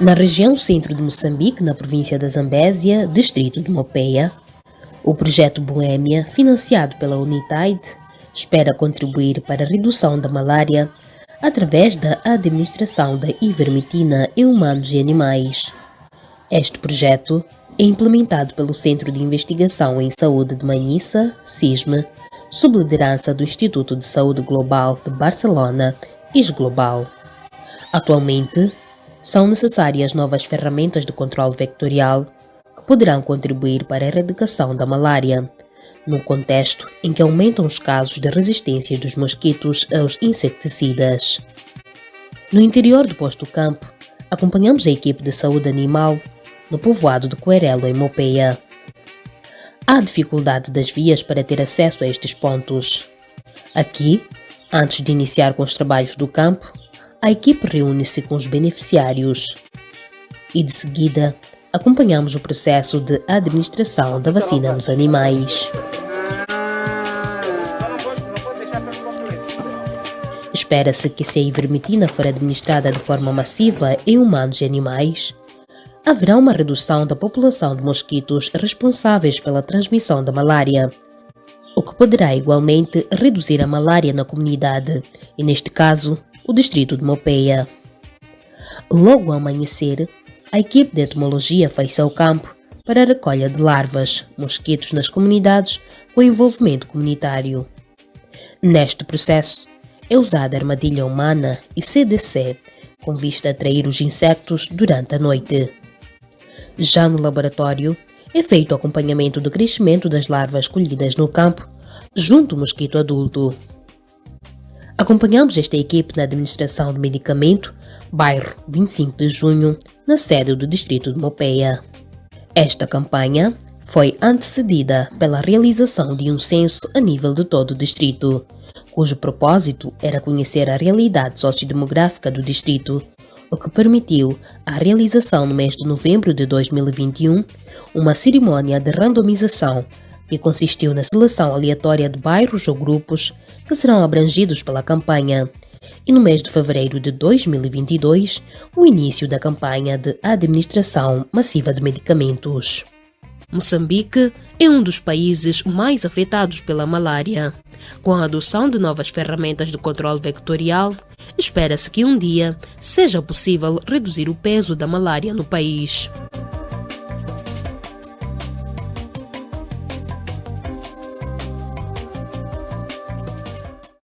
Na região centro de Moçambique, na província da Zambésia, distrito de Mopeia, o projeto Boêmia, financiado pela Unitaid, espera contribuir para a redução da malária através da administração da ivermectina em humanos e animais. Este projeto é implementado pelo Centro de Investigação em Saúde de Manissa, CISME, sob liderança do Instituto de Saúde Global de Barcelona, ISGlobal. Atualmente, são necessárias novas ferramentas de controle vectorial que poderão contribuir para a erradicação da malária, num contexto em que aumentam os casos de resistência dos mosquitos aos inseticidas. No interior do posto campo, acompanhamos a equipe de saúde animal no povoado de Coerelo, em Mopeia. Há dificuldade das vias para ter acesso a estes pontos. Aqui, antes de iniciar com os trabalhos do campo, a equipe reúne-se com os beneficiários e, de seguida, acompanhamos o processo de administração da vacina nos animais. Espera-se que se a ivermectina for administrada de forma massiva em humanos e animais, haverá uma redução da população de mosquitos responsáveis pela transmissão da malária, o que poderá igualmente reduzir a malária na comunidade, e neste caso, o distrito de Mopeia. Logo ao amanhecer, a equipe de entomologia fez-se ao campo para a recolha de larvas, mosquitos nas comunidades com envolvimento comunitário. Neste processo, é usada armadilha humana e CDC, com vista a atrair os insectos durante a noite. Já no laboratório, é feito o acompanhamento do crescimento das larvas colhidas no campo, junto ao mosquito adulto. Acompanhamos esta equipe na administração do medicamento, bairro 25 de junho, na sede do distrito de Mopeia. Esta campanha foi antecedida pela realização de um censo a nível de todo o distrito, cujo propósito era conhecer a realidade sociodemográfica do distrito, o que permitiu a realização no mês de novembro de 2021 uma cerimônia de randomização que consistiu na seleção aleatória de bairros ou grupos que serão abrangidos pela campanha. E no mês de fevereiro de 2022, o início da campanha de administração massiva de medicamentos. Moçambique é um dos países mais afetados pela malária. Com a adoção de novas ferramentas de controle vectorial, espera-se que um dia seja possível reduzir o peso da malária no país.